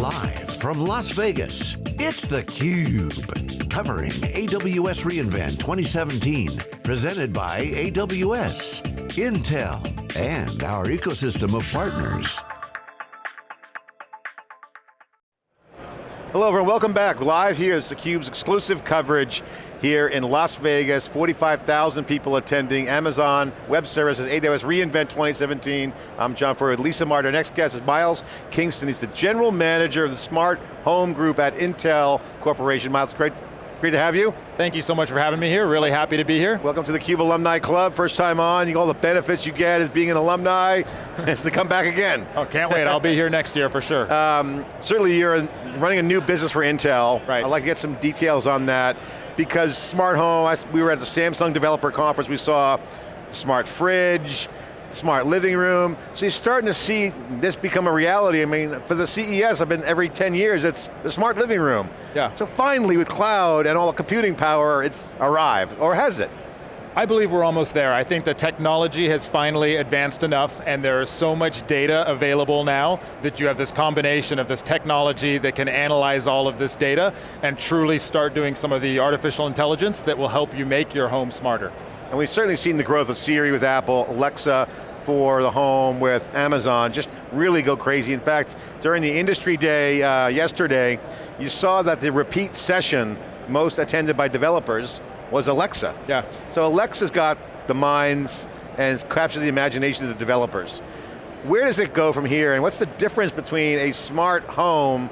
Live from Las Vegas, it's theCUBE. Covering AWS reInvent 2017. Presented by AWS, Intel, and our ecosystem of partners. Hello everyone, welcome back. Live here is theCUBE's exclusive coverage here in Las Vegas, 45,000 people attending, Amazon Web Services, AWS reInvent 2017. I'm John Furrier with Lisa Martin. Our next guest is Miles Kingston. He's the General Manager of the Smart Home Group at Intel Corporation. Miles, great, great to have you. Thank you so much for having me here, really happy to be here. Welcome to the CUBE Alumni Club, first time on, you all the benefits you get as being an alumni, is to come back again. Oh, can't wait, I'll be here next year for sure. Um, certainly you're running a new business for Intel. Right. I'd like to get some details on that because smart home, I, we were at the Samsung Developer Conference, we saw smart fridge, smart living room. So you're starting to see this become a reality. I mean, for the CES, I've been every 10 years, it's the smart living room. Yeah. So finally with cloud and all the computing power, it's arrived, or has it? I believe we're almost there. I think the technology has finally advanced enough and there is so much data available now that you have this combination of this technology that can analyze all of this data and truly start doing some of the artificial intelligence that will help you make your home smarter. And we've certainly seen the growth of Siri with Apple, Alexa for the home with Amazon, just really go crazy. In fact, during the industry day uh, yesterday, you saw that the repeat session most attended by developers was Alexa. Yeah. So Alexa's got the minds and captured the imagination of the developers. Where does it go from here and what's the difference between a smart home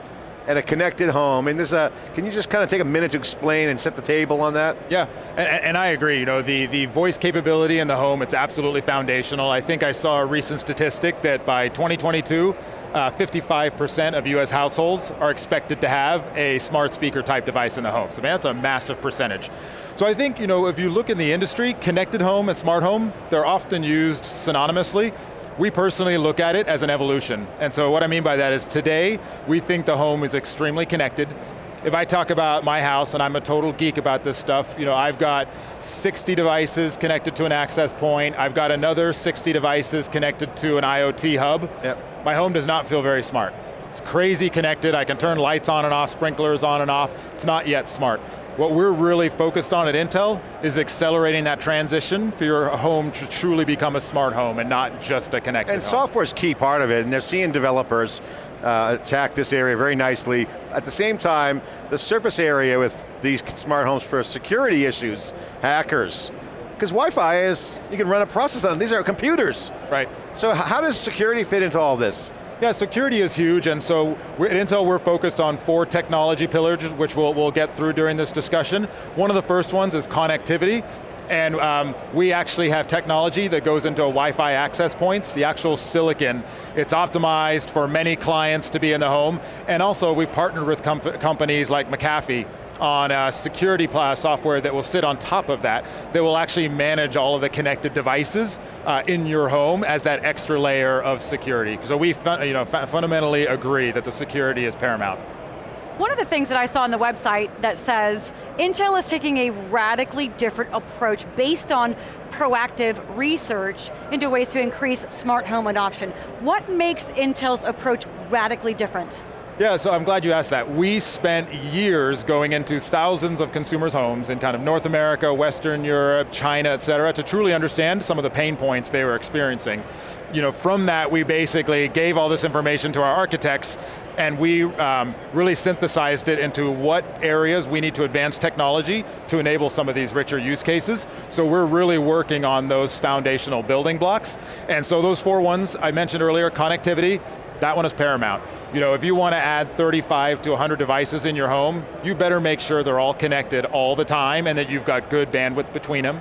and a connected home. And a, can you just kind of take a minute to explain and set the table on that? Yeah, and, and I agree. You know, the, the voice capability in the home, it's absolutely foundational. I think I saw a recent statistic that by 2022, 55% uh, of US households are expected to have a smart speaker type device in the home. So man, that's a massive percentage. So I think, you know, if you look in the industry, connected home and smart home, they're often used synonymously. We personally look at it as an evolution. And so what I mean by that is today, we think the home is extremely connected. If I talk about my house, and I'm a total geek about this stuff, you know, I've got 60 devices connected to an access point, I've got another 60 devices connected to an IoT hub. Yep. My home does not feel very smart. It's crazy connected, I can turn lights on and off, sprinklers on and off, it's not yet smart. What we're really focused on at Intel is accelerating that transition for your home to truly become a smart home and not just a connected home. And home. software's key part of it, and they're seeing developers uh, attack this area very nicely. At the same time, the surface area with these smart homes for security issues, hackers, because Wi-Fi is, you can run a process on, these are computers. Right. So how does security fit into all this? Yeah, security is huge, and so at Intel we're focused on four technology pillars, which we'll, we'll get through during this discussion. One of the first ones is connectivity, and um, we actually have technology that goes into Wi-Fi access points, the actual silicon. It's optimized for many clients to be in the home, and also we've partnered with com companies like McAfee on a security software that will sit on top of that, that will actually manage all of the connected devices uh, in your home as that extra layer of security. So we you know, fundamentally agree that the security is paramount. One of the things that I saw on the website that says, Intel is taking a radically different approach based on proactive research into ways to increase smart home adoption. What makes Intel's approach radically different? Yeah, so I'm glad you asked that. We spent years going into thousands of consumers' homes in kind of North America, Western Europe, China, et cetera, to truly understand some of the pain points they were experiencing. You know, from that, we basically gave all this information to our architects, and we um, really synthesized it into what areas we need to advance technology to enable some of these richer use cases. So we're really working on those foundational building blocks. And so those four ones I mentioned earlier, connectivity, that one is paramount. You know, if you want to add 35 to 100 devices in your home, you better make sure they're all connected all the time and that you've got good bandwidth between them.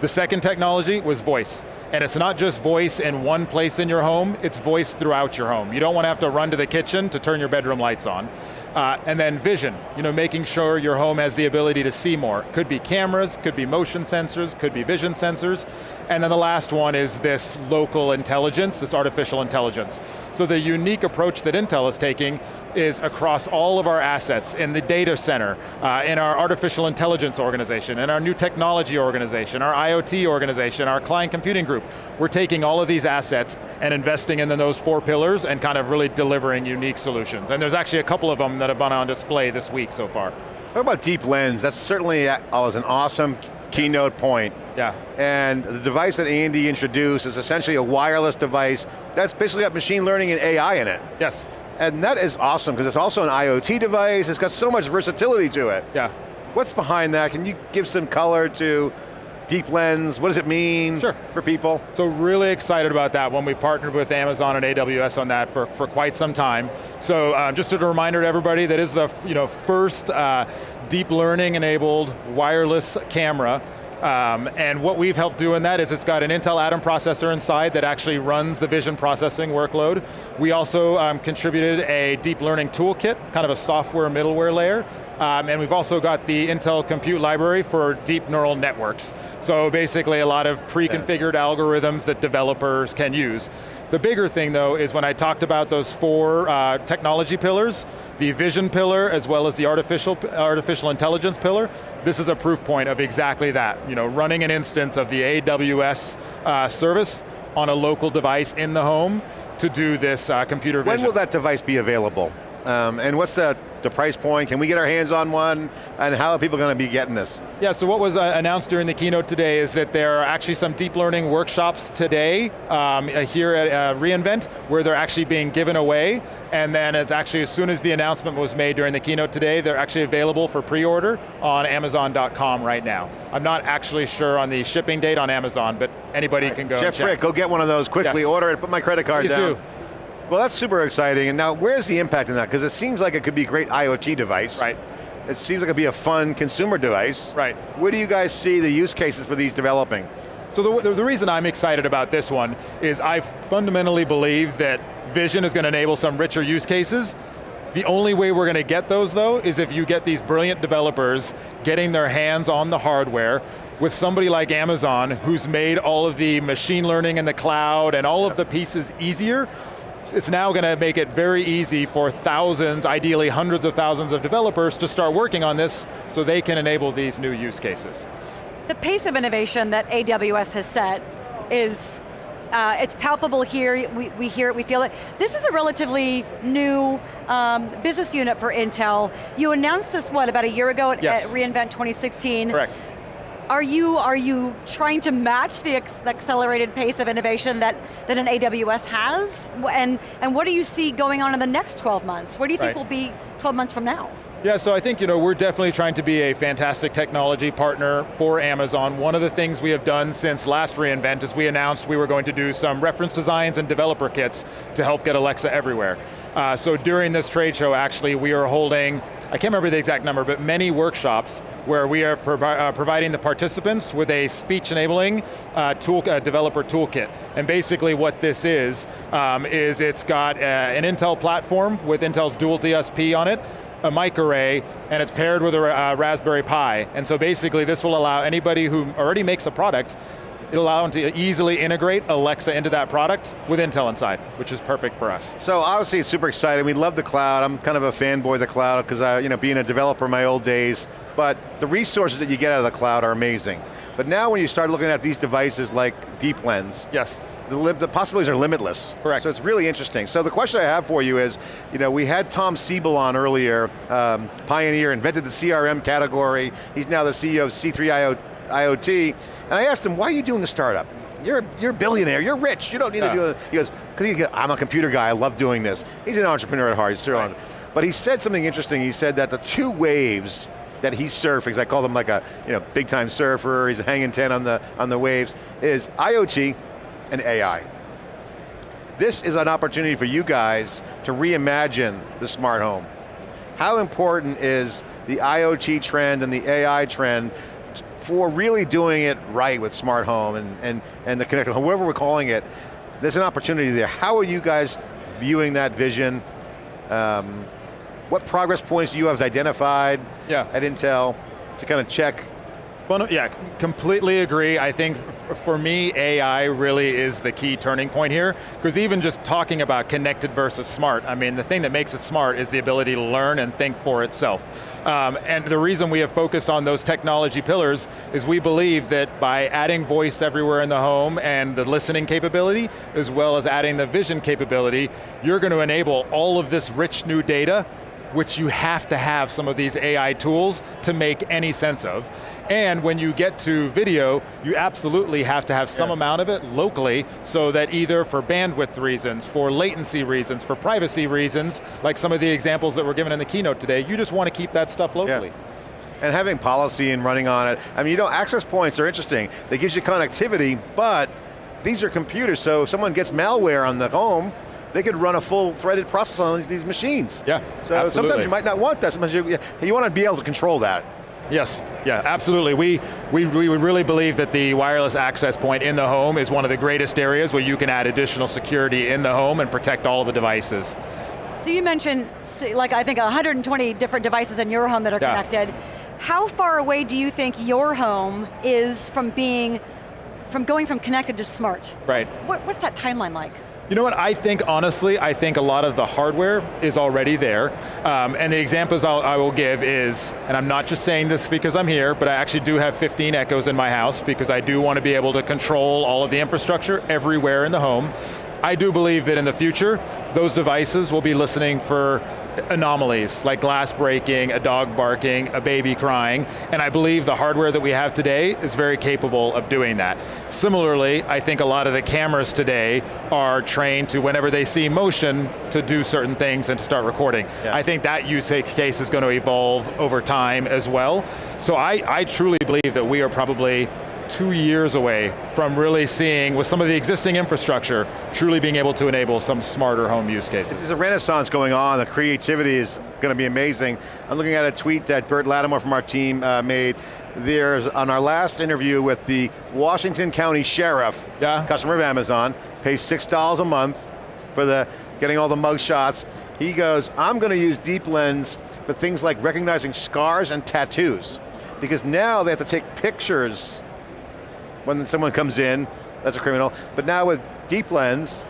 The second technology was voice. And it's not just voice in one place in your home, it's voice throughout your home. You don't want to have to run to the kitchen to turn your bedroom lights on. Uh, and then vision, you know, making sure your home has the ability to see more. Could be cameras, could be motion sensors, could be vision sensors. And then the last one is this local intelligence, this artificial intelligence. So the unique approach that Intel is taking is across all of our assets in the data center, uh, in our artificial intelligence organization, in our new technology organization, our IoT organization, our client computing group. We're taking all of these assets and investing in those four pillars and kind of really delivering unique solutions. And there's actually a couple of them that have been on display this week so far. What about Deep Lens? That's certainly uh, was an awesome keynote point. Yeah. And the device that Andy introduced is essentially a wireless device that's basically got machine learning and AI in it. Yes. And that is awesome because it's also an IoT device, it's got so much versatility to it. Yeah. What's behind that? Can you give some color to Deep Lens, what does it mean sure. for people? So really excited about that one. We've partnered with Amazon and AWS on that for, for quite some time. So uh, just a reminder to everybody, that is the you know, first uh, deep learning enabled wireless camera um, and what we've helped do in that is it's got an Intel Atom processor inside that actually runs the vision processing workload. We also um, contributed a deep learning toolkit, kind of a software middleware layer, um, and we've also got the Intel Compute Library for deep neural networks. So basically a lot of pre-configured yeah. algorithms that developers can use. The bigger thing though is when I talked about those four uh, technology pillars, the vision pillar as well as the artificial, artificial intelligence pillar, this is a proof point of exactly that. You know, running an instance of the AWS uh, service on a local device in the home to do this uh, computer vision. When will that device be available? Um, and what's the, the price point? Can we get our hands on one? And how are people going to be getting this? Yeah, so what was uh, announced during the keynote today is that there are actually some deep learning workshops today um, uh, here at uh, reInvent where they're actually being given away. And then it's actually, as soon as the announcement was made during the keynote today, they're actually available for pre-order on Amazon.com right now. I'm not actually sure on the shipping date on Amazon, but anybody right. can go Jeff Frick, go get one of those quickly, yes. order it, put my credit card Please down. Do. Well, that's super exciting. And now, where's the impact in that? Because it seems like it could be a great IoT device. Right. It seems like it'd be a fun consumer device. Right. Where do you guys see the use cases for these developing? So the, the reason I'm excited about this one is I fundamentally believe that vision is going to enable some richer use cases. The only way we're going to get those though is if you get these brilliant developers getting their hands on the hardware with somebody like Amazon who's made all of the machine learning in the cloud and all of the pieces easier it's now going to make it very easy for thousands, ideally hundreds of thousands of developers to start working on this so they can enable these new use cases. The pace of innovation that AWS has set is uh, it's palpable here, we, we hear it, we feel it. This is a relatively new um, business unit for Intel. You announced this, what, about a year ago at, yes. at reInvent 2016? Correct. Are you, are you trying to match the, the accelerated pace of innovation that, that an AWS has? And, and what do you see going on in the next 12 months? Where do you think right. we'll be 12 months from now? Yeah, so I think you know we're definitely trying to be a fantastic technology partner for Amazon. One of the things we have done since last reInvent is we announced we were going to do some reference designs and developer kits to help get Alexa everywhere. Uh, so during this trade show, actually, we are holding, I can't remember the exact number, but many workshops where we are provi uh, providing the participants with a speech enabling uh, tool, uh, developer toolkit. And basically what this is, um, is it's got uh, an Intel platform with Intel's dual DSP on it, a mic array, and it's paired with a uh, Raspberry Pi. And so basically this will allow anybody who already makes a product It'll allow them to easily integrate Alexa into that product with Intel inside, which is perfect for us. So obviously it's super exciting. We love the cloud. I'm kind of a fanboy of the cloud because I, you know, being a developer in my old days, but the resources that you get out of the cloud are amazing. But now when you start looking at these devices like Deep Lens, yes the, the, possibilities are limitless. Correct. So it's really interesting. So the question I have for you is, you know, we had Tom Siebel on earlier, um, pioneer, invented the CRM category. He's now the CEO of C3 IoT. And I asked him, why are you doing a startup? You're, you're a billionaire, you're rich, you don't need to do it. He goes, because I'm a computer guy, I love doing this. He's an entrepreneur at heart, he's right. But he said something interesting, he said that the two waves that he's surfing, because I call him like a you know, big time surfer, he's hanging 10 on the, on the waves, is IoT, and AI. This is an opportunity for you guys to reimagine the smart home. How important is the IoT trend and the AI trend for really doing it right with smart home and, and, and the connected home, whatever we're calling it, there's an opportunity there. How are you guys viewing that vision? Um, what progress points do you have identified yeah. at Intel to kind of check yeah, completely agree. I think for me, AI really is the key turning point here, because even just talking about connected versus smart, I mean, the thing that makes it smart is the ability to learn and think for itself. Um, and the reason we have focused on those technology pillars is we believe that by adding voice everywhere in the home and the listening capability, as well as adding the vision capability, you're going to enable all of this rich new data which you have to have some of these AI tools to make any sense of. And when you get to video, you absolutely have to have some yeah. amount of it locally so that either for bandwidth reasons, for latency reasons, for privacy reasons, like some of the examples that were given in the keynote today, you just want to keep that stuff locally. Yeah and having policy and running on it. I mean, you know, access points are interesting. They gives you connectivity, but these are computers, so if someone gets malware on the home, they could run a full threaded process on these machines. Yeah, So absolutely. sometimes you might not want that, sometimes you, you want to be able to control that. Yes, yeah, absolutely. We, we, we really believe that the wireless access point in the home is one of the greatest areas where you can add additional security in the home and protect all of the devices. So you mentioned, like I think 120 different devices in your home that are yeah. connected. How far away do you think your home is from being, from going from connected to smart? Right. What, what's that timeline like? You know what, I think honestly, I think a lot of the hardware is already there. Um, and the examples I'll, I will give is, and I'm not just saying this because I'm here, but I actually do have 15 Echoes in my house because I do want to be able to control all of the infrastructure everywhere in the home. I do believe that in the future, those devices will be listening for anomalies, like glass breaking, a dog barking, a baby crying, and I believe the hardware that we have today is very capable of doing that. Similarly, I think a lot of the cameras today are trained to, whenever they see motion, to do certain things and to start recording. Yeah. I think that use case is going to evolve over time as well. So I, I truly believe that we are probably two years away from really seeing, with some of the existing infrastructure, truly being able to enable some smarter home use cases. There's a renaissance going on, the creativity is going to be amazing. I'm looking at a tweet that Bert Latamore from our team uh, made. There's, on our last interview with the Washington County Sheriff, yeah. customer of Amazon, pays $6 a month for the getting all the mug shots. He goes, I'm going to use Deep Lens for things like recognizing scars and tattoos. Because now they have to take pictures when someone comes in, that's a criminal. But now with Deep Lens,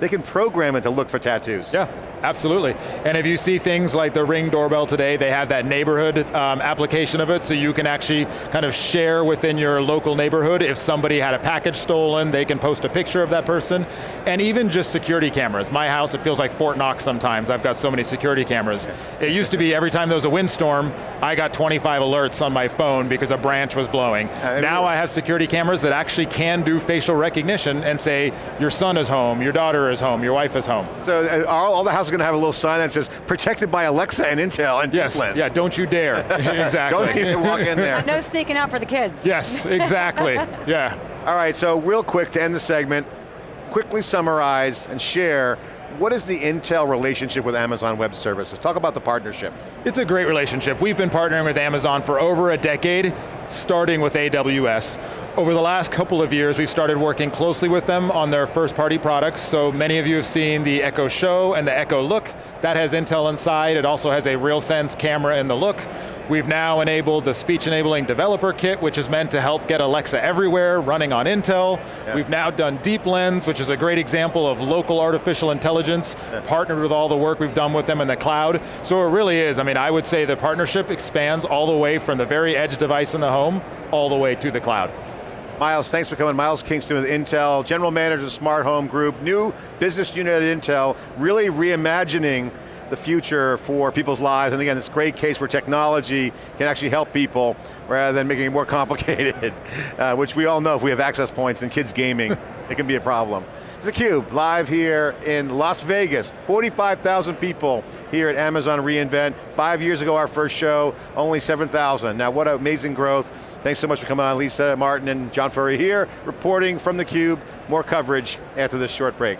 they can program it to look for tattoos. Yeah, absolutely. And if you see things like the Ring doorbell today, they have that neighborhood um, application of it, so you can actually kind of share within your local neighborhood. If somebody had a package stolen, they can post a picture of that person. And even just security cameras. My house, it feels like Fort Knox sometimes. I've got so many security cameras. It used to be every time there was a windstorm, I got 25 alerts on my phone because a branch was blowing. Uh, now I have security cameras that actually can do facial recognition and say, your son is home, your daughter is home, your wife is home. So uh, all, all, the houses are going to have a little sign that says, protected by Alexa and Intel and yes, yeah, don't you dare, exactly. don't even walk in there. no sneaking out for the kids. Yes, exactly, yeah. All right, so real quick to end the segment, quickly summarize and share what is the Intel relationship with Amazon Web Services? Talk about the partnership. It's a great relationship. We've been partnering with Amazon for over a decade, starting with AWS. Over the last couple of years, we've started working closely with them on their first party products. So many of you have seen the Echo Show and the Echo Look. That has Intel inside. It also has a RealSense camera in the Look. We've now enabled the speech enabling developer kit, which is meant to help get Alexa everywhere, running on Intel. Yeah. We've now done Deep Lens, which is a great example of local artificial intelligence, yeah. partnered with all the work we've done with them in the cloud. So it really is, I mean, I would say the partnership expands all the way from the very edge device in the home, all the way to the cloud. Miles, thanks for coming. Miles Kingston with Intel, General Manager of Smart Home Group, new business unit at Intel, really reimagining the future for people's lives. And again, this great case where technology can actually help people rather than making it more complicated, uh, which we all know if we have access points and kids gaming, it can be a problem. It's theCUBE, live here in Las Vegas. 45,000 people here at Amazon reInvent. Five years ago, our first show, only 7,000. Now what amazing growth. Thanks so much for coming on, Lisa Martin and John Furrier here, reporting from theCUBE. More coverage after this short break.